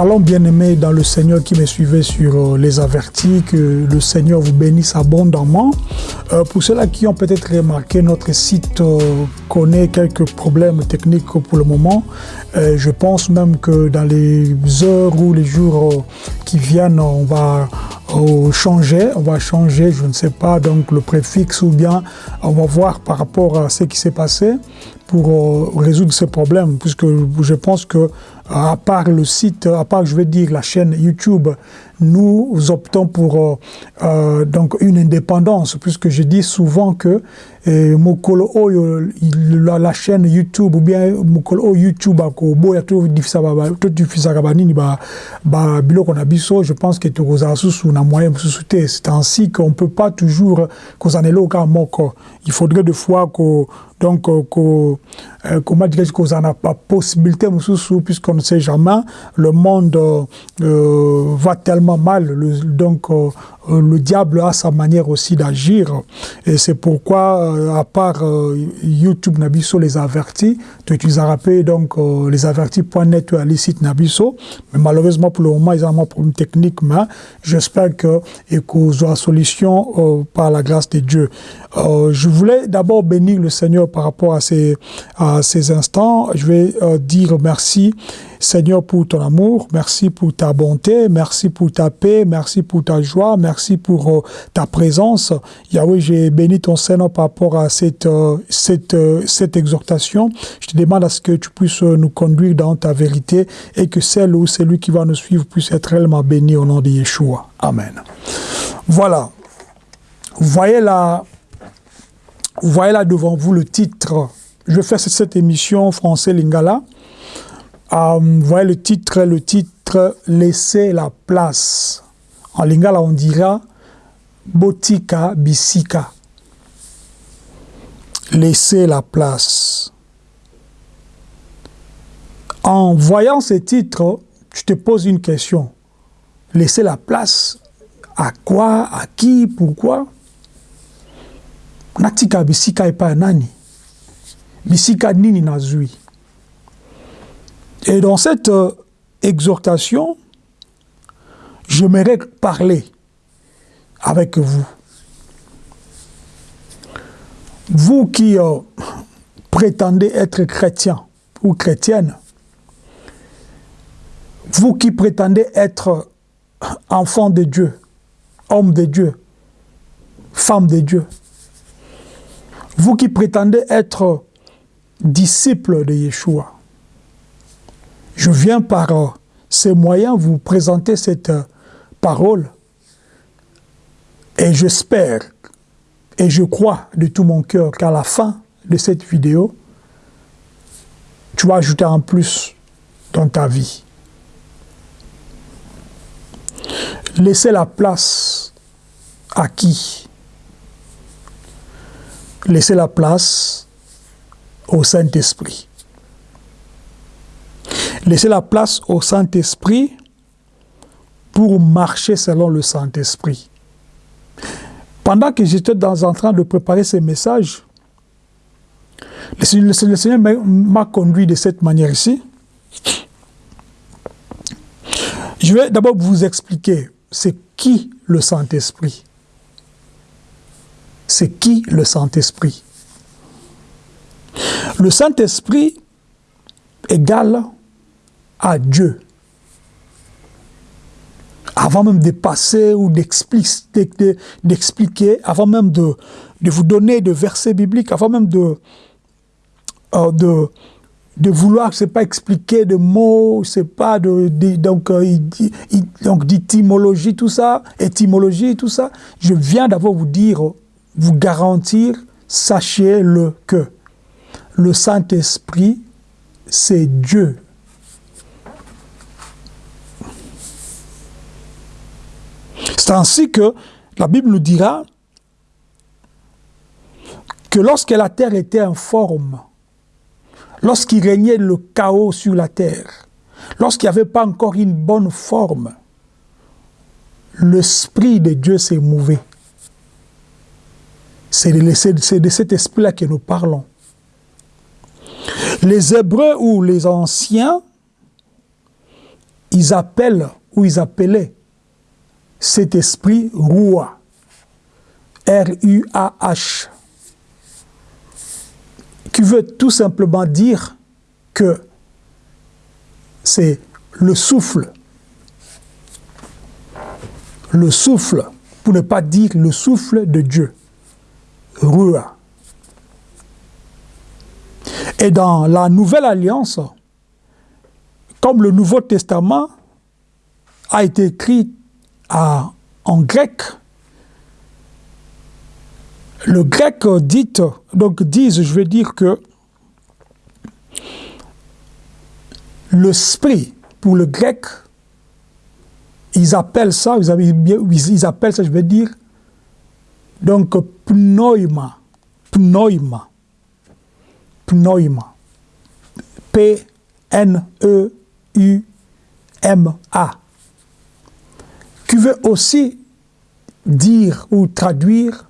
Shalom bien-aimés dans le Seigneur qui me suivait sur euh, les avertis, que le Seigneur vous bénisse abondamment. Euh, pour ceux-là qui ont peut-être remarqué, notre site euh, connaît quelques problèmes techniques pour le moment. Je pense même que dans les heures ou les jours qui viennent, on va changer, on va changer, je ne sais pas, donc le préfixe ou bien on va voir par rapport à ce qui s'est passé pour euh, résoudre ces problèmes, puisque je pense que à part le site, à part, je vais dire, la chaîne YouTube, nous optons pour euh, euh, donc une indépendance, puisque je dis souvent que eh, mokolo oyo la, chaîne YouTube ou bien mokolo oyo YouTube akoboya todifisaka banini ba, ba biloko na biso. Je pense que tokozala susu na moyen mosusu te c'est ainsi qu'on peut pas toujours kozala na eloko kaka moko. Il faudrait des fois ko donc euh, euh, comment dirais-je kozala na ba possibilité mosusu puisqu'on ne sait jamais le monde euh, euh, va tellement mal donc euh, le diable a sa manière aussi d'agir. Et c'est pourquoi euh, à part euh, YouTube Nabiso les avertis tu utilises donc euh, les avertis.net à les sites Nabiso. Mais malheureusement pour le moment ils ont un problème technique mais j'espère que qu'on aura solution par la grâce de Dieu. Je voulais d'abord bénir le Seigneur par rapport à ces à ces instants. Je vais dire merci Seigneur pour ton amour, merci pour ta bonté, merci pour ta paix, merci pour ta joie, merci pour euh, ta présence. Yahweh, j'ai béni ton Seigneur par rapport à cette, euh, cette, euh, cette exhortation. Je te demande à ce que tu puisses nous conduire dans ta vérité et que celle ou celui qui va nous suivre puisse être réellement béni au nom de Yeshua. Amen. Voilà. Vous voyez là, voyez là devant vous le titre. Je fais cette émission français Lingala. Euh, voyez le titre, le titre Laissez la place. En lingala, on dira Botika Bisika. Laissez la place. En voyant ce titre, tu te poses une question. Laissez la place à quoi, à qui, pourquoi? Natika Bisika et pas nani? Bisika nini nazui? Et dans cette euh, exhortation, j'aimerais parler avec vous. Vous qui euh, prétendez être chrétien ou chrétienne, vous qui prétendez être enfant de Dieu, homme de Dieu, femme de Dieu, vous qui prétendez être disciple de Yeshua, je viens par euh, ces moyens vous présenter cette euh, parole et j'espère et je crois de tout mon cœur qu'à la fin de cette vidéo, tu vas ajouter un plus dans ta vie. Laissez la place à qui? Laissez la place au Saint-Esprit. Laissez la place au Saint-Esprit pour marcher selon le Saint-Esprit. Pendant que j'étais en train de préparer ces messages, le, Seigneur- m'a conduit de cette manière ici. Je vais d'abord vous expliquer c'est qui le Saint-Esprit. C'est qui le Saint-Esprit? Le Saint-Esprit égale à Dieu. Avant même de passer ou d'expli- de- de- d'expliquer, avant même de, vous donner des versets bibliques, avant même de, euh, de, de vouloir, c'est pas expliquer de mots, c'est pas de, donc euh, donc d'étymologie tout ça, étymologie tout ça. Je viens d'abord vous dire, vous garantir, sachez-le que le Saint-Esprit, c'est Dieu. C'est ainsi que la Bible nous dira que lorsque la terre était informe, lorsqu'il régnait le chaos sur la terre, lorsqu'il n'y avait pas encore une bonne forme, l'Esprit de Dieu s'est mouvé. C'est de, de cet esprit-là que nous parlons. Les Hébreux ou les Anciens ils appellent ou ils appelaient cet esprit Rua. R-U-A-H. Qui veut tout simplement dire que c'est le souffle. Le souffle, pour ne pas dire le souffle de Dieu. Rua. Et dans la Nouvelle Alliance, comme le Nouveau Testament a été écrit en grec, le grec dit, donc disent, je veux dire que l'esprit, pour le grec, ils appellent ça, ils appellent ça, je veux dire, donc pneuma, pneuma, pneuma, P-N-E-U-M-A, qui veut aussi dire ou traduire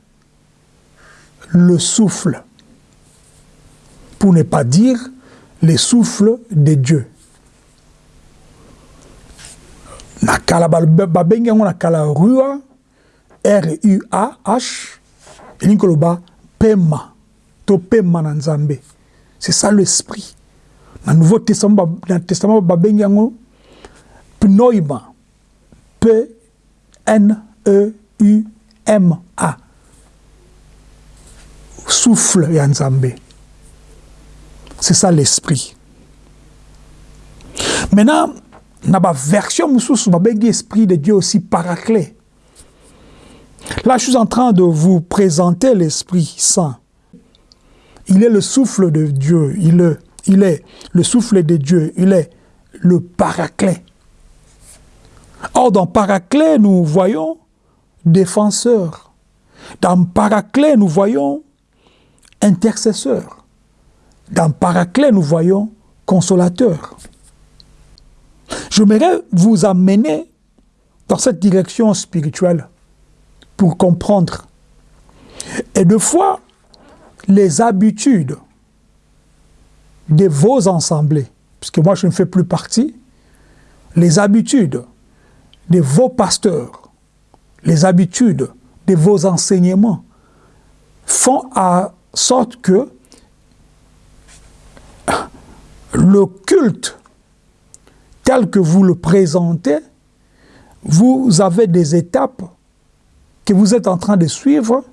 le souffle, pour ne pas dire les souffles de Dieu. nakala babengi yango nakala rua r-u-a-h elingi koloba pema to pema na nzambe c'est ça l'esprit na nouveau testament na testament babengi yango pneuma p n e u m a souffle ya nzambe c'est ça l'esprit maintenant na version mosusu babengi esprit de Dieu aussi paraclet. Là, je suis en train de vous présenter l'Esprit Saint. Il est le souffle de Dieu, il est, il est le souffle de Dieu, il est le paraclet. Or, dans paraclet, nous voyons défenseur. Dans paraclet, nous voyons intercesseur. Dans paraclet, nous voyons consolateur. J'aimerais vous amener dans cette direction spirituelle pour comprendre. Et de fois, les habitudes de vos assemblées, puisque moi je ne fais plus partie, les habitudes de vos pasteurs, les habitudes de vos enseignements font en sorte que le culte tel que vous le présentez, vous avez des étapes que vous êtes en train de suivre,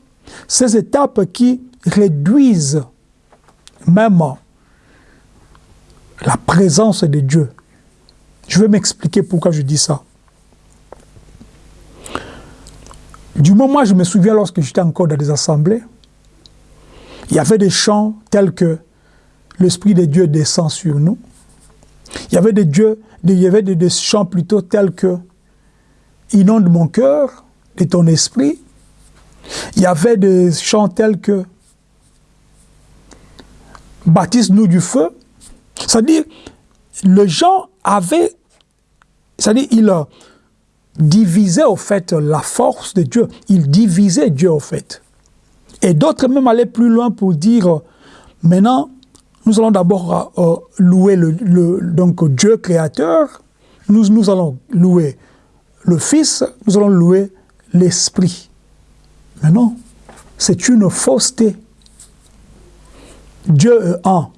ces étapes qui réduisent même la présence de Dieu. Je vais m'expliquer pourquoi je dis ça. Du moment, je me souviens lorsque j'étais encore dans des assemblées, il y avait des chants tels que l'Esprit de Dieu descend sur nous. Il y avait des dieux, il y avait des, chants plutôt tels que Inonde mon cœur de ton esprit. Il y avait des chants tels que Baptise-nous du feu. C'est-à-dire, le gens avait, c'est-à-dire, il divisait au fait la force de Dieu. Il divisait Dieu au fait. Et d'autres même allaient plus loin pour dire, maintenant, nous allons d'abord euh, louer le, donc Dieu créateur, nous, nous allons louer le Fils, nous allons louer l'Esprit. Mais non, c'est une fausseté. Dieu est un,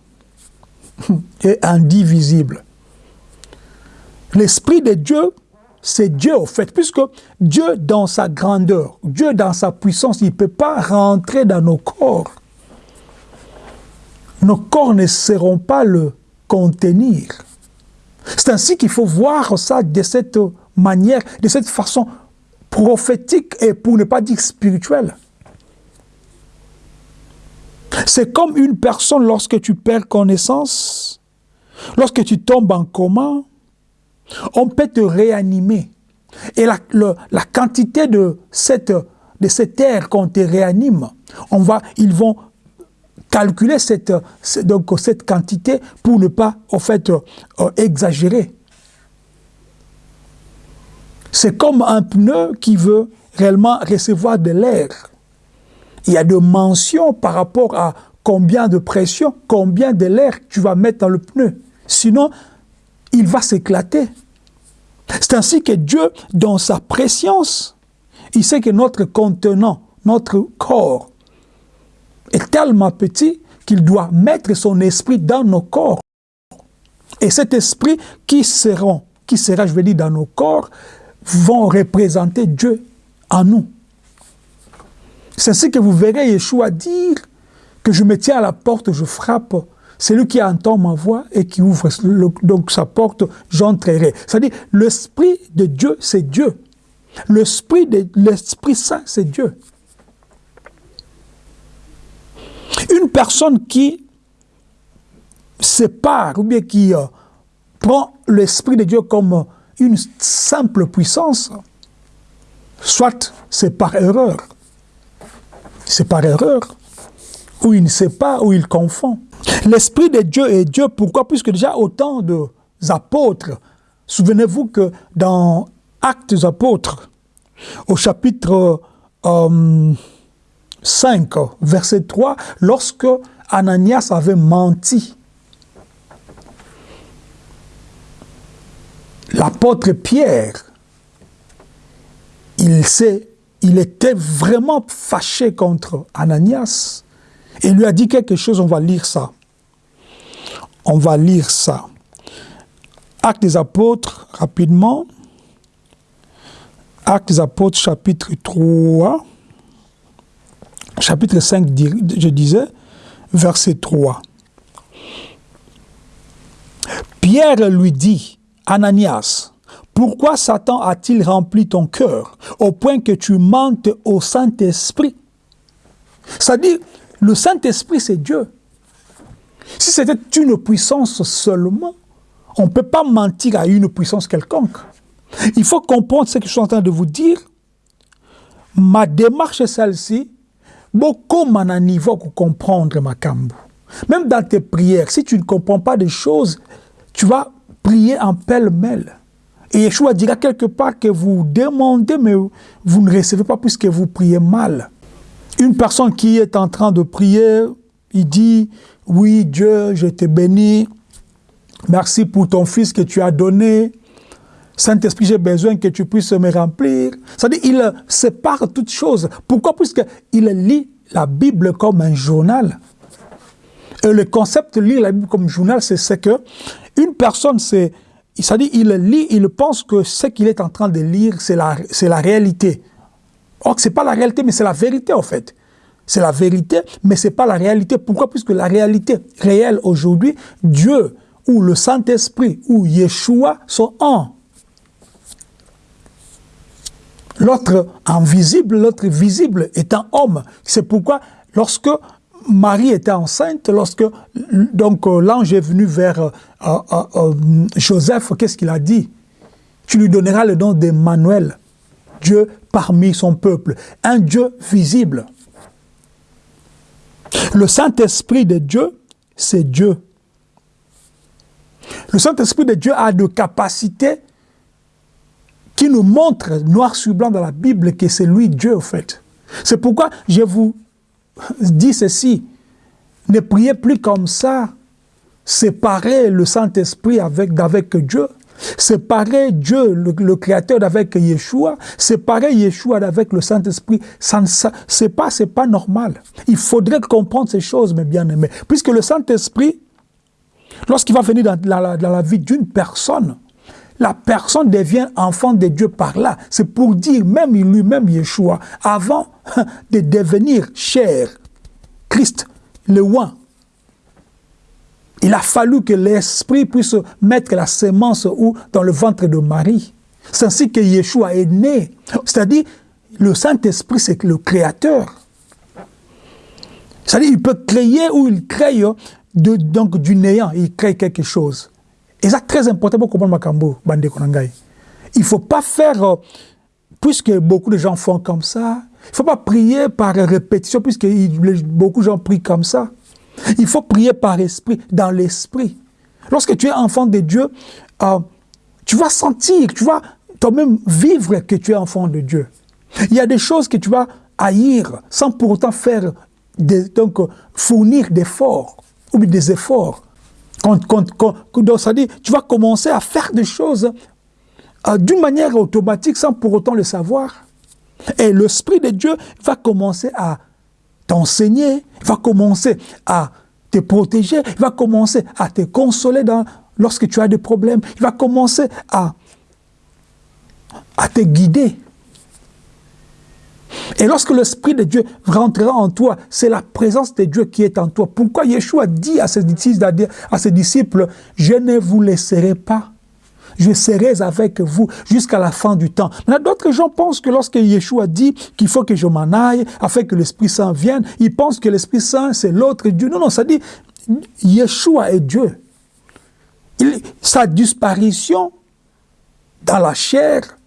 et indivisible. L'Esprit de Dieu, c'est Dieu au fait, puisque Dieu dans sa grandeur, Dieu dans sa puissance, il ne peut pas rentrer dans nos corps nos corps ne seront pas le contenir. C'est ainsi qu'il faut voir ça de cette manière, de cette façon prophétique et pour ne pas dire spirituelle. C'est comme une personne lorsque tu perds connaissance, lorsque tu tombes en coma, on peut te réanimer. Et la, quantité de cette, de air qu'on te réanime, on va, ils vont calculer cette quantité pour ne pas, en fait, euh, exagérer. C'est comme un pneu qui veut réellement recevoir de l'air. Il y a des mentions par rapport à combien de pression, combien de l'air tu vas mettre dans le pneu. Sinon, il va s'éclater. C'est ainsi que Dieu, dans sa préscience, il sait que notre contenant, notre corps, est tellement petit qu'il doit mettre son esprit dans nos corps. Et cet esprit qui sera, qui sera, je veux dire, dans nos corps, vont représenter Dieu en nous. C'est ainsi que vous verrez Yeshua dire que je me tiens à la porte, je frappe. Celui qui entend ma voix et qui ouvre sa porte, j'entrerai. C'est-à-dire, l'Esprit de Dieu, c'est Dieu. L'Esprit l'Esprit Saint, c'est Dieu. Une personne qui sépare ou bien qui euh, prend l'Esprit de Dieu comme une simple puissance, soit c'est par erreur, c'est par erreur, ou il ne sait pas, ou il confond. L'Esprit de Dieu est Dieu, pourquoi? Puisque déjà autant d'apôtres, souvenez-vous que dans Actes apôtres, au chapitre 5, euh, verset 3, lorsque Ananias avait menti, l'apôtre Pierre, il, il était vraiment fâché contre Ananias et lui a dit quelque chose, on va lire ça. On va lire ça. Actes des apôtres, rapidement. Actes des apôtres, chapitre 3. Chapitre 5, je disais, verset 3. Pierre lui dit, Ananias, pourquoi Satan a-t-il rempli ton cœur au point que tu mentes au Saint-Esprit? C'est-à-dire, le Saint-Esprit, c'est Dieu. Si c'était une puissance seulement, on ne peut pas mentir à une puissance quelconque. Il faut comprendre ce que je suis en train de vous dire. Ma démarche est celle-ci. Beaucoup m'en niveau pour comprendre ma cambo. Même dans tes prières, si tu ne comprends pas des choses, tu vas prier en pêle-mêle. Et Yeshua dira quelque part que vous demandez, mais vous ne recevez pas puisque vous priez mal. Une personne qui est en train de prier, il dit, oui Dieu, je te bénis, merci pour ton fils que tu as donné, Saint-Esprit, j'ai besoin que tu puisses me remplir. C'est-à-dire, il sépare toutes choses. Pourquoi? Puisqu'il lit la Bible comme un journal. Et le concept de lire la Bible comme journal, c'est que une personne, c'est, c'est-à-dire, il lit, il pense que ce qu'il est en train de lire, c'est la réalité. Or, ce n'est pas la réalité, mais c'est la vérité, en fait. C'est la vérité, mais ce n'est pas la réalité. Pourquoi? Puisque la réalité réelle aujourd'hui, Dieu ou le Saint-Esprit ou Yeshua sont un. L'autre invisible, l'autre visible est un homme. C'est pourquoi lorsque Marie était enceinte, lorsque euh, l'ange est venu vers euh, euh, Joseph, qu'est-ce qu'il a dit? Tu lui donneras le nom d'Emmanuel. Dieu parmi son peuple, un Dieu visible. Le Saint-Esprit de Dieu, c'est Dieu. Le Saint-Esprit de Dieu a de capacités qui nous montrent noir sur blanc dans la Bible que c'est lui Dieu, en fait. C'est pourquoi je vous dis ceci. Ne priez plus comme ça. Séparez le Saint-Esprit avec, avec Dieu. Séparer Dieu, le, Créateur, avec Yeshua, séparer Yeshua avec le Saint-Esprit, c'est pas, pas normal. Il faudrait comprendre ces choses, mes bien-aimés. Puisque le Saint-Esprit, lorsqu'il va venir dans, la vie d'une personne, la personne devient enfant de Dieu par là. C'est pour dire, même lui-même, Yeshua, avant de devenir cher, Christ, le oint, il a fallu que l'Esprit puisse mettre la sémence ou dans le ventre de Marie. C'est ainsi que Yeshua est né. C'est-à-dire, le Saint-Esprit, c'est le Créateur. C'est-à-dire, il peut créer ou il crée de, donc du néant, il crée quelque chose. Et c'est très important pour comprendre Makambo, Bande Konangai. Il ne faut pas faire, euh, puisque beaucoup de gens font comme ça, il ne faut pas prier par répétition, puisque beaucoup de gens prient comme ça. Il faut prier par esprit, dans l'esprit. Lorsque tu es enfant de Dieu, euh, tu vas sentir, tu vas toi-même vivre que tu es enfant de Dieu. Il y a des choses que tu vas haïr sans pour autant faire donc fournir d'efforts ou des efforts. Quand, quand, quand, ça dit, tu vas commencer à faire des choses euh, d'une manière automatique sans pour autant le savoir. Et l'Esprit de Dieu va commencer à t'enseigner, va commencer à te protéger, il va commencer à te consoler lorsque tu as des problèmes, il va commencer à, te guider. Et lorsque l'Esprit de Dieu rentrera en toi, c'est la présence de Dieu qui est en toi. Pourquoi Yeshua dit à ses à ses disciples je ne vous laisserai pas je serai avec vous jusqu'à la fin du temps. D'autres gens pensent que lorsque Yeshua dit qu'il faut que je m'en aille afin que l'Esprit Saint vienne, ils pensent que l'Esprit Saint, c'est l'autre Dieu. Non, non, ça dit, Yeshua est Dieu. sa disparition dans la chair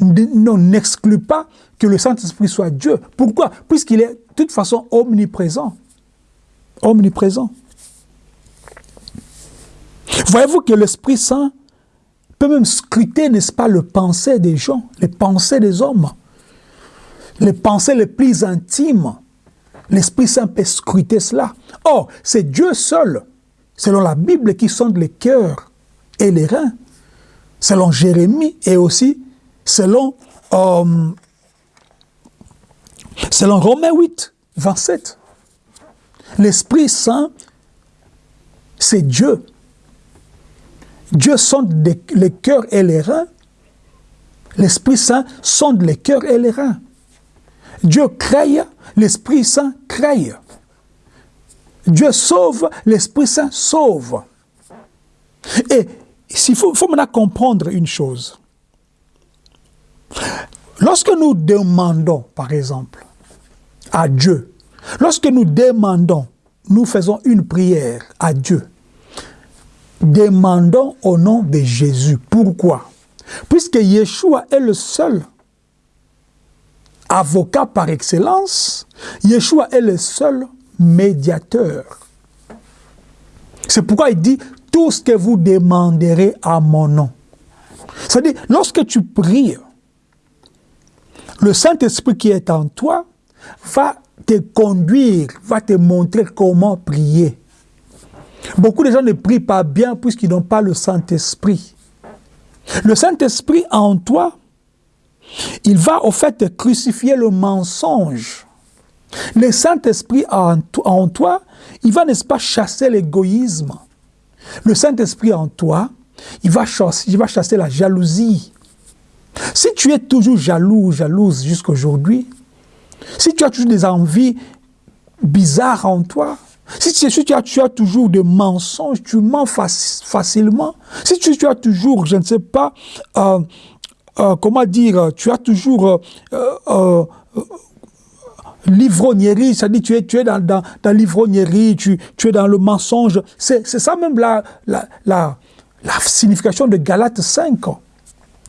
n'exclut pas que le Saint-Esprit soit Dieu. Pourquoi? Puisqu'il est de toute façon omniprésent. Omniprésent. Voyez-vous que l'Esprit Saint peut même scruter, n'est-ce pas, le pensée des gens, les pensées des hommes, les pensées les plus intimes. L'Esprit Saint peut scruter cela. Or, c'est Dieu seul, selon la Bible, qui sonde les cœurs et les reins, selon Jérémie et aussi selon, euh, selon Romains 8, 27. L'Esprit Saint, c'est Dieu Dieu sonde les cœurs et les reins. L'Esprit Saint sonde les cœurs et les reins. Dieu crée, l'Esprit Saint crée. Dieu sauve, l'Esprit Saint sauve. Et il faut, faut maintenant comprendre une chose. Lorsque nous demandons, par exemple, à Dieu, lorsque nous demandons, nous faisons une prière à Dieu, demandons au nom de Jésus. Pourquoi? Puisque Yeshua est le seul avocat par excellence, Yeshua est le seul médiateur. C'est pourquoi il dit tout ce que vous demanderez à mon nom. C'est-à-dire, lorsque tu pries, le Saint-Esprit qui est en toi va te conduire, va te montrer comment prier. Beaucoup de gens ne prient pas bien puisqu'ils n'ont pas le Saint-Esprit. Le Saint-Esprit en toi, il va au fait crucifier le mensonge. Le Saint-Esprit en, toi, il va, n'est-ce pas, chasser l'égoïsme. Le Saint-Esprit en toi, il va, chasser, il va chasser la jalousie. Si tu es toujours jaloux ou jalouse jusqu'à aujourd'hui, si tu as toujours des envies bizarres en toi, si, tu, as, toujours des mensonges, tu mens facilement. Si tu, as toujours, je ne sais pas, euh, euh, comment dire, tu as toujours euh, l'ivrognerie, c'est-à-dire tu es, tu es dans, dans, dans l'ivrognerie, tu, tu, es dans le mensonge. C'est ça même la, la, la, la, signification de Galates 5,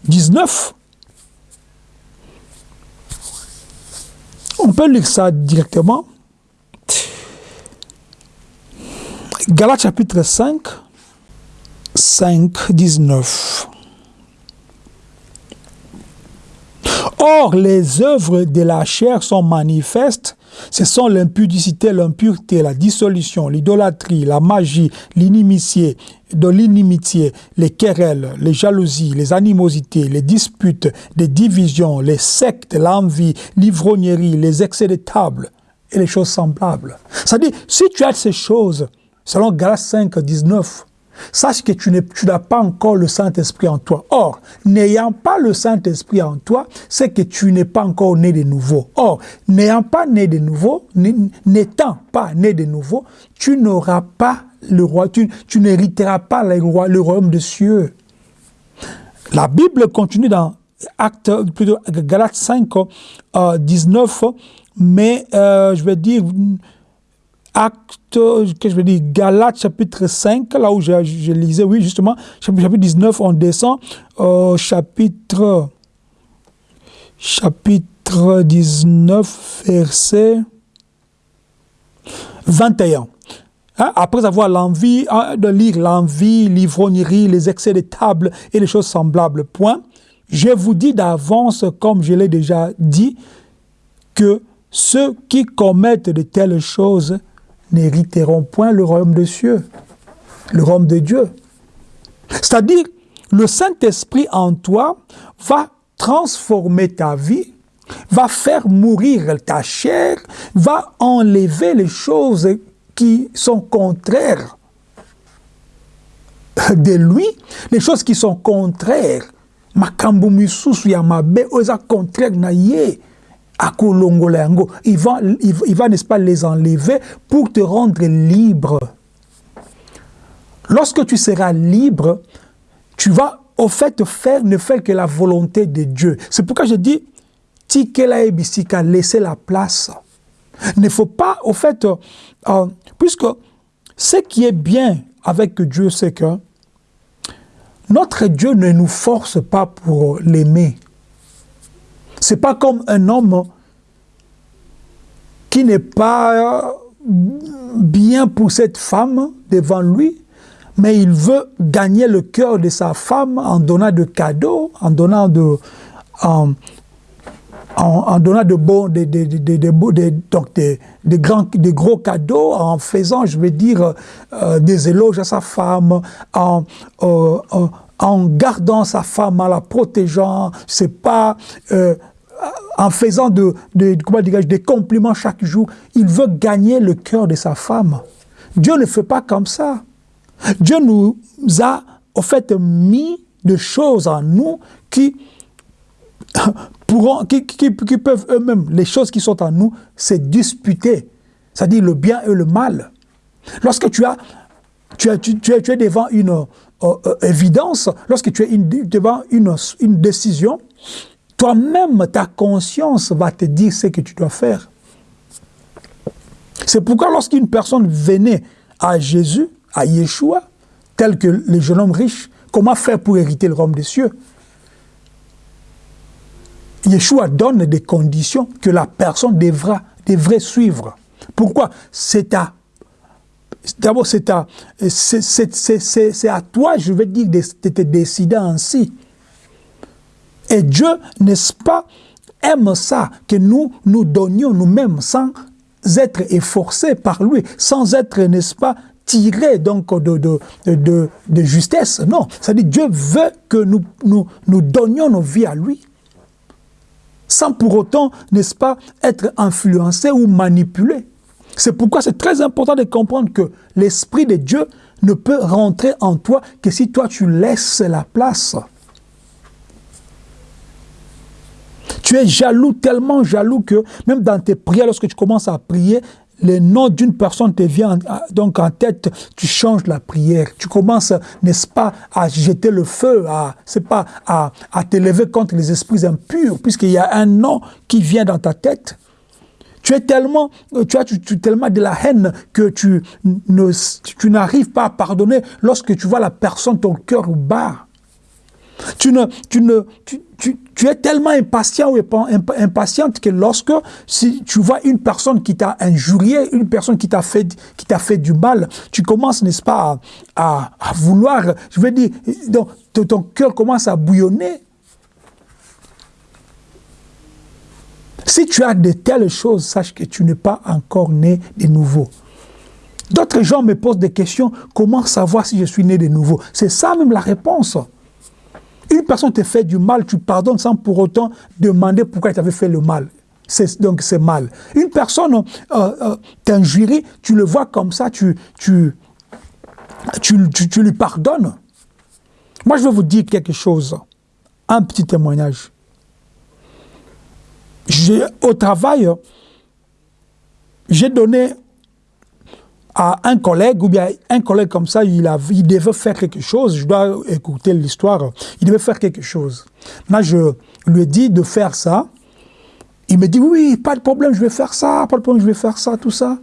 19. On peut lire ça directement. Galates chapitre 5, 5, 19. Or, les œuvres de la chair sont manifestes. Ce sont l'impudicité, l'impureté, la dissolution, l'idolâtrie, la magie, l'inimitié, de l'inimitié, les querelles, les jalousies, les animosités, les disputes, les divisions, les sectes, l'envie, l'ivrognerie, les excès de table et les choses semblables. C'est-à-dire, si tu as ces choses, Selon Galates 5, 19, sache que tu n'as pas encore le Saint-Esprit en toi. Or, n'ayant pas le Saint-Esprit en toi, c'est que tu n'es pas encore né de nouveau. Or, n'ayant pas né de nouveau, n'étant pas né de nouveau, tu n'auras pas le roi, tu, n'hériteras pas le, roi, le royaume des cieux. La Bible continue dans Acte, plutôt Galates 5, 19, euh, mais euh, je vais dire acte, que je veux dire, Galates chapitre 5, là où je, lisais, oui, justement, chapitre 19, on descend chapitre, chapitre 19, verset 21. Hein, après avoir l'envie hein, de lire l'envie, l'ivrognerie, les excès de table et les choses semblables, point, je vous dis d'avance, comme je l'ai déjà dit, que ceux qui commettent de telles choses n'hériteront point le royaume des cieux, le royaume de Dieu. C'est-à-dire, le Saint-Esprit en toi va transformer ta vie, va faire mourir ta chair, va enlever les choses qui sont contraires de lui, les choses qui sont contraires. Makambo contraire akolongola yango. Il va, il, va n'est-ce pas, les enlever pour te rendre libre. Lorsque tu seras libre, tu vas au fait faire, ne faire que la volonté de Dieu. C'est pourquoi je dis, tikela ebisika, laisser la place. Il ne faut pas, au fait, euh, puisque ce qui est bien avec Dieu, c'est que notre Dieu ne nous force pas pour l'aimer. C'est pas comme un homme qui n'est pas bien pour cette femme devant lui, mais il veut gagner le cœur de sa femme en donnant de cadeaux, en donnant de, en, donnant de bons, de, de, de, de donc des, grands, des gros cadeaux, en faisant, je veux dire, euh, des éloges à sa femme, en, euh, en, en, gardant sa femme, en la protégeant, c'est pas euh, en faisant de, de des compliments chaque jour. Il veut gagner le cœur de sa femme. Dieu ne fait pas comme ça. Dieu nous a, au fait, mis des choses en nous qui, pourront, qui, peuvent eux-mêmes, les choses qui sont en nous, se disputer. C'est-à-dire le bien et le mal. Lorsque tu as, tu, es, devant une euh, euh, évidence, lorsque tu es devant une décision, toi-même, ta conscience va te dire ce que tu dois faire. C'est pourquoi lorsqu'une personne venait à Jésus, à Yeshua, tel que le jeune homme riche, comment faire pour hériter le royaume des cieux? Yeshua donne des conditions que la personne devra, devrait suivre. Pourquoi? C'est à D'abord, c'est à, c'est à toi, je vais dire, de, de te décider ainsi. Et Dieu, n'est-ce pas, aime ça, que nous nous donnions nous-mêmes sans être efforcés par lui, sans être, n'est-ce pas, tirés donc de, de, de, justesse. Non, c'est-à-dire Dieu veut que nous, nous, nous donnions nos vies à lui, sans pour autant, n'est-ce pas, être influencés ou manipulés. C'est pourquoi c'est très important de comprendre que l'Esprit de Dieu ne peut rentrer en toi que si toi tu laisses la place. Tu es jaloux, tellement jaloux que même dans tes prières, lorsque tu commences à prier, le nom d'une personne te vient donc en tête, tu changes la prière. Tu commences, n'est-ce pas, à jeter le feu, à, c'est pas, à, à t'élever contre les esprits impurs, puisqu'il y a un nom qui vient dans ta tête. Tu es tellement, tu as tu, tellement de la haine que tu, n'arrives pas à pardonner lorsque tu vois la personne, ton cœur bat. Tu, ne, tu, ne, tu, es tellement impatient ou impatiente que lorsque si tu vois une personne qui t'a injurié, une personne qui t'a fait, qui t'a fait du mal, tu commences, n'est-ce pas, à, vouloir, je veux dire, donc, ton cœur commence à bouillonner. Si tu as de telles choses, sache que tu n'es pas encore né de nouveau. D'autres gens me posent des questions, comment savoir si je suis né de nouveau? C'est ça même la réponse. Une personne te fait du mal, tu pardonnes sans pour autant demander pourquoi elle t'avait fait le mal. Donc c'est mal. Une personne euh, euh, t'injurie, tu le vois comme ça, tu, tu, tu, tu, tu lui pardonnes. Moi, je vais vous dire quelque chose, un petit témoignage. Au travail, j'ai donné à un collègue, ou bien un collègue comme ça, il, a, il devait faire quelque chose, je dois écouter l'histoire, il devait faire quelque chose. Là, je lui ai dit de faire ça. Il me dit, oui, pas de problème, je vais faire ça, pas de problème, je vais faire ça, tout ça.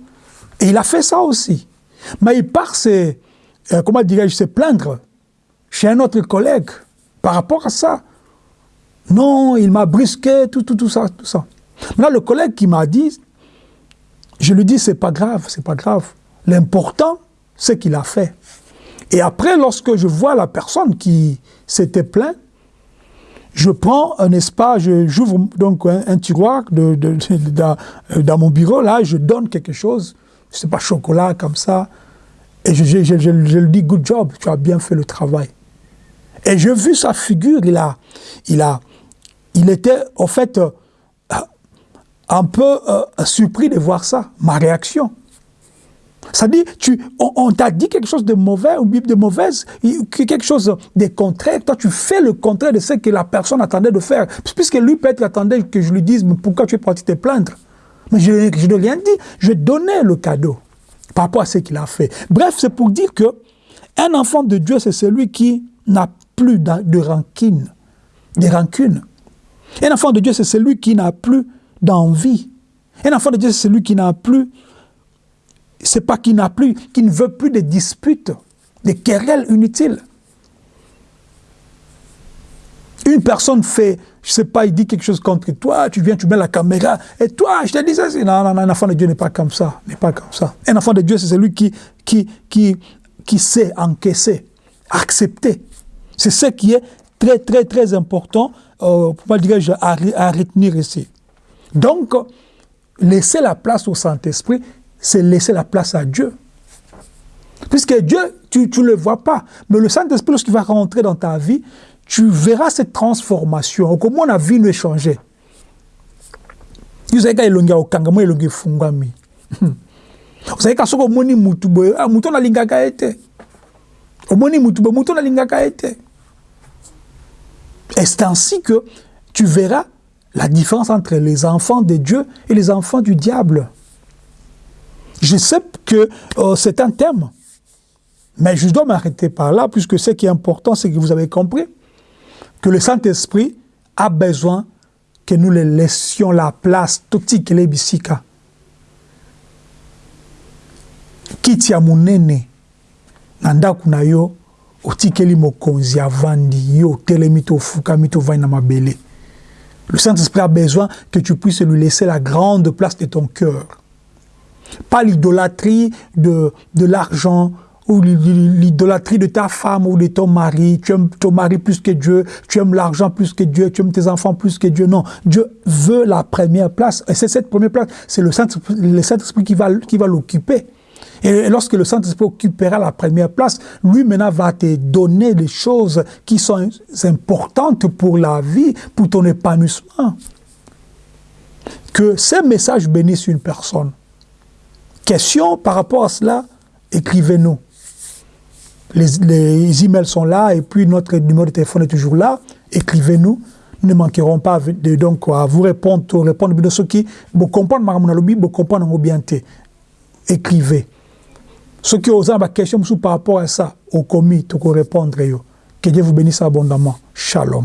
Et il a fait ça aussi. Mais il part se, euh, comment dirais-je, se plaindre chez un autre collègue par rapport à ça. Non, il m'a brusqué, tout, tout, tout ça, tout ça. Là, le collègue qui m'a dit, je lui dis, c'est pas grave, c'est pas grave. L'important, c'est qu'il a fait. Et après, lorsque je vois la personne qui s'était plainte, je prends un espace, j'ouvre donc un, tiroir de, de, dans, mon bureau, là, je donne quelque chose, je sais pas, chocolat, comme ça, et je lui dis, good job, tu as bien fait le travail. Et j'ai vu sa figure, il a, il a, il était en fait euh, un peu euh, surpris de voir ça, ma réaction. Ça dit, tu, on, t'a dit quelque chose de mauvais ou de mauvaise, quelque chose de contraire. Toi, tu fais le contraire de ce que la personne attendait de faire. Puisque lui, peut-être, attendait que je lui dise, mais pourquoi tu es parti te plaindre? Mais je, je n'ai rien dit. Je donnais le cadeau par rapport à ce qu'il a fait. Bref, c'est pour dire que un enfant de Dieu, c'est celui qui n'a plus de rancune. De rancune. Un enfant de Dieu, c'est celui qui n'a plus d'envie. Un enfant de Dieu, c'est celui qui n'a plus c'est pas qu'il n'a plus, qu'il ne veut plus de disputes, de querelles inutiles. Une personne fait, je sais pas, il dit quelque chose contre toi, tu viens, tu mets la caméra, et toi, je te dis ça, non, non, non, un enfant de Dieu n'est pas comme ça, n'est pas comme ça. Un enfant de Dieu, c'est celui qui, qui, qui, qui sait encaisser, accepter. C'est ce qui est très, très, très important, euh, pour pas dire à, à retenir ici. Donc, laisser la place au Saint-Esprit, c'est laisser la place à Dieu. Puisque Dieu, tu ne le vois pas. Mais le Saint-Esprit, lorsqu'il va rentrer dans ta vie, tu verras cette transformation. Comment la vie ah, nalingaka ye te et c'est ainsi que tu verras la différence entre les enfants de Dieu et les enfants du diable? Je sais que euh, c'est un thème, mais je dois m'arrêter par là, puisque ce qui est important, c'est que vous avez compris que le Saint-Esprit a besoin que nous le laissions la place totikele bisika kiti ya monene na ndako na yo otelemi to ofukami tovandi na mabele. Le Saint-Esprit a besoin que tu puisses lui laisser la grande place de ton cœur pas l'idolâtrie de, de l'argent ou l'idolâtrie de ta femme ou de ton mari. Tu aimes ton mari plus que Dieu, tu aimes l'argent plus que Dieu, tu aimes tes enfants plus que Dieu. Non, Dieu veut la première place. Et c'est cette première place, c'est le Saint-Esprit qui va, qui va l'occuper. Et lorsque le Saint-Esprit occupera la première place, lui maintenant va te donner des choses qui sont importantes pour la vie, pour ton épanouissement. Que ces messages bénissent une personne questions par rapport à cela, écrivez-nous. Les, emails sont là et puis notre numéro de téléphone est toujours là. Écrivez-nous. Nous ne manquerons pas de, à vous répondre, répondre de ce qui vous comprendre bien Écrivez. Ce qui ont des questions par rapport à ça, au commis, vous répondre. Que Dieu vous bénisse abondamment. Shalom.